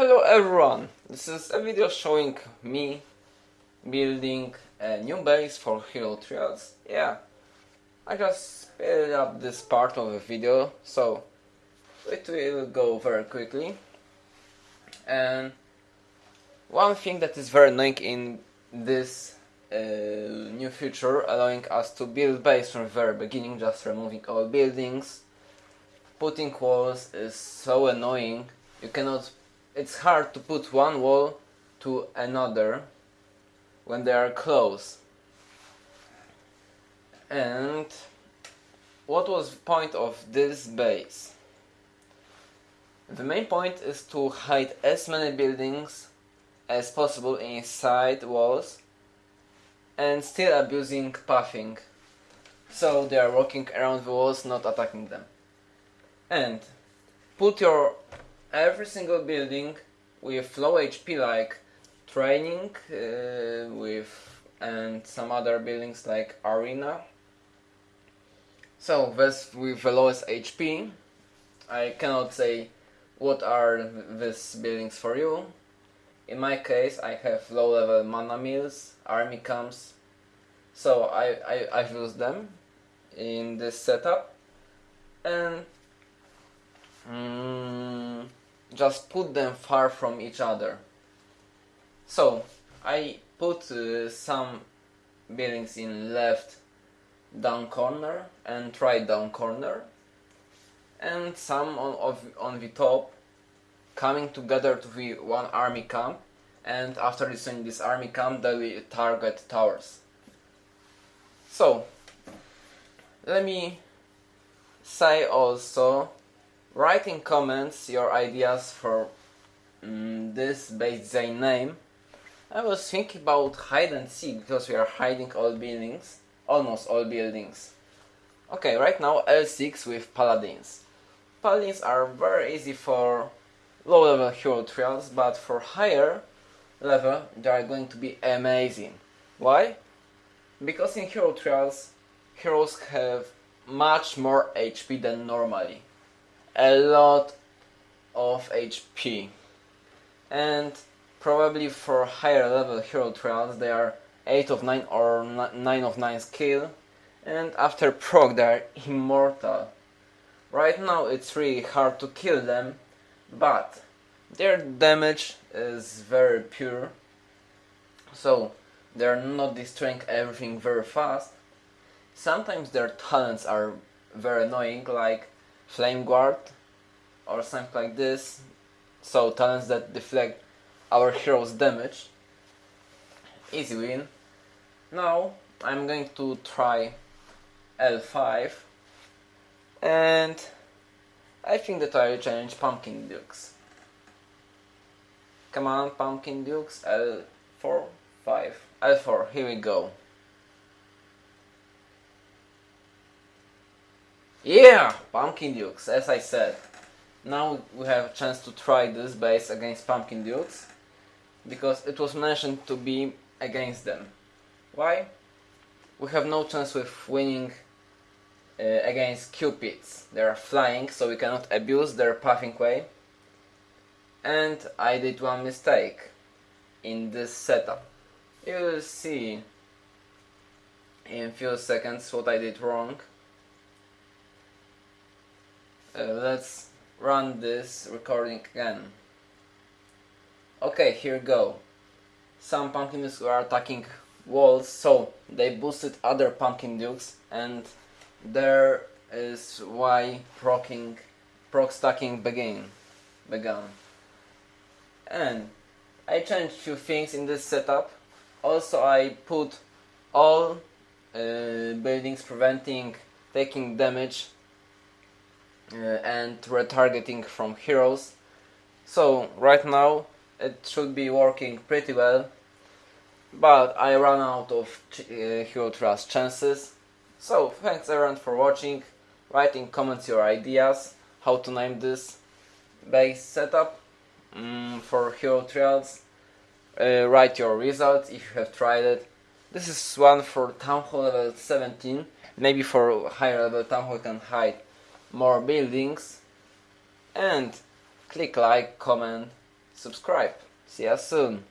Hello everyone, this is a video showing me building a new base for Hero Trials. Yeah, I just sped up this part of the video, so it will go very quickly. And one thing that is very annoying in this uh, new feature, allowing us to build base from the very beginning, just removing all buildings, putting walls is so annoying. You cannot it's hard to put one wall to another when they are close. And what was the point of this base? The main point is to hide as many buildings as possible inside walls and still abusing pathing. So they are walking around the walls, not attacking them. And put your every single building with low HP like training uh, with and some other buildings like arena. So this with the lowest HP I cannot say what are these buildings for you. In my case I have low level mana mills, army camps. So I, I, I've used them in this setup. And mm, just put them far from each other. So I put uh, some buildings in left down corner and right down corner and some on, of, on the top coming together to the one army camp and after destroying this army camp they will target towers. So let me say also Write in comments your ideas for um, this base design name. I was thinking about hide and seek because we are hiding all buildings, almost all buildings. Okay, right now L6 with paladins. Paladins are very easy for low level hero trials, but for higher level they are going to be amazing. Why? Because in hero trials, heroes have much more HP than normally a lot of HP and probably for higher level hero trials they are 8 of 9 or 9 of 9 skill and after proc they are immortal. Right now it's really hard to kill them but their damage is very pure so they're not destroying everything very fast. Sometimes their talents are very annoying like flame guard or something like this. So talents that deflect our hero's damage. Easy win. Now I'm going to try L5 and I think that I challenge Pumpkin Dukes. Come on Pumpkin Dukes. L4 5 L4 here we go Yeah, Pumpkin Dukes, as I said. Now we have a chance to try this base against Pumpkin Dukes, because it was mentioned to be against them. Why? We have no chance with winning uh, against Cupids. They are flying, so we cannot abuse their pathing way. And I did one mistake in this setup. You will see in few seconds what I did wrong. Uh, let's run this recording again. Okay, here go. Some pumpkin dukes were attacking walls, so they boosted other pumpkin dukes, and there is why procking, proc stacking began. began. And I changed few things in this setup. Also, I put all uh, buildings preventing taking damage and retargeting from heroes. So right now it should be working pretty well, but I ran out of uh, hero trials chances. So thanks everyone for watching, write in comments your ideas, how to name this base setup um, for hero trials, uh, write your results if you have tried it. This is one for Town Hall level 17, maybe for higher level Town Hall can hide more buildings and click like, comment, subscribe. See you soon.